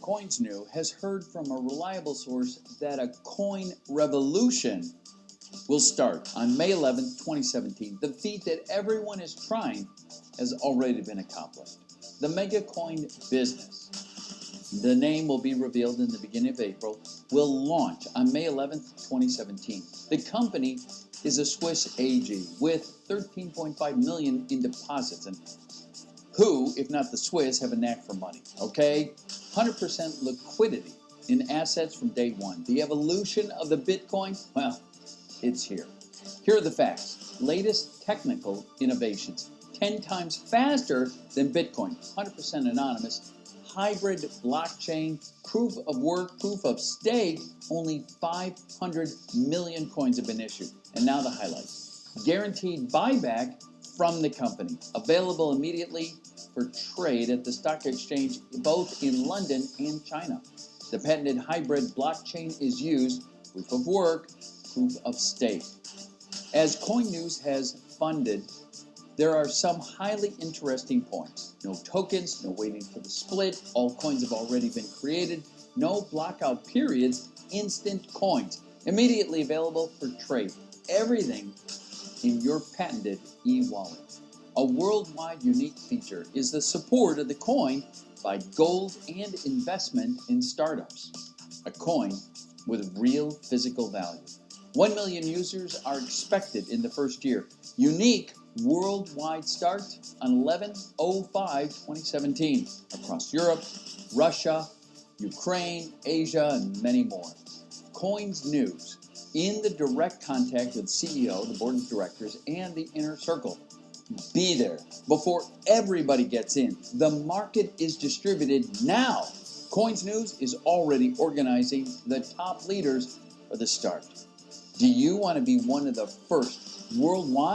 CoinsNew has heard from a reliable source that a coin revolution will start on May 11, 2017. The feat that everyone is trying has already been accomplished. The Mega Coin business, the name will be revealed in the beginning of April, will launch on May 11, 2017. The company is a Swiss AG with 13.5 million in deposits and who, if not the Swiss, have a knack for money, okay? 100% liquidity in assets from day one. The evolution of the Bitcoin, well, it's here. Here are the facts. Latest technical innovations. 10 times faster than Bitcoin, 100% anonymous, hybrid blockchain, proof of work, proof of stake, only 500 million coins have been issued. And now the highlights. Guaranteed buyback from the company, available immediately for trade at the stock exchange both in London and China. The patented hybrid blockchain is used, proof of work, proof of stake. As Coin News has funded, there are some highly interesting points. No tokens, no waiting for the split, all coins have already been created, no blockout periods, instant coins, immediately available for trade. Everything in your patented e-wallet. A worldwide unique feature is the support of the coin by gold and investment in startups. A coin with real physical value. 1 million users are expected in the first year. Unique worldwide start on 11-05-2017 across Europe, Russia, Ukraine, Asia, and many more. Coins News in the direct contact with CEO, the board of directors, and the inner circle. Be there before everybody gets in. The market is distributed now. Coins News is already organizing the top leaders for the start. Do you want to be one of the first worldwide?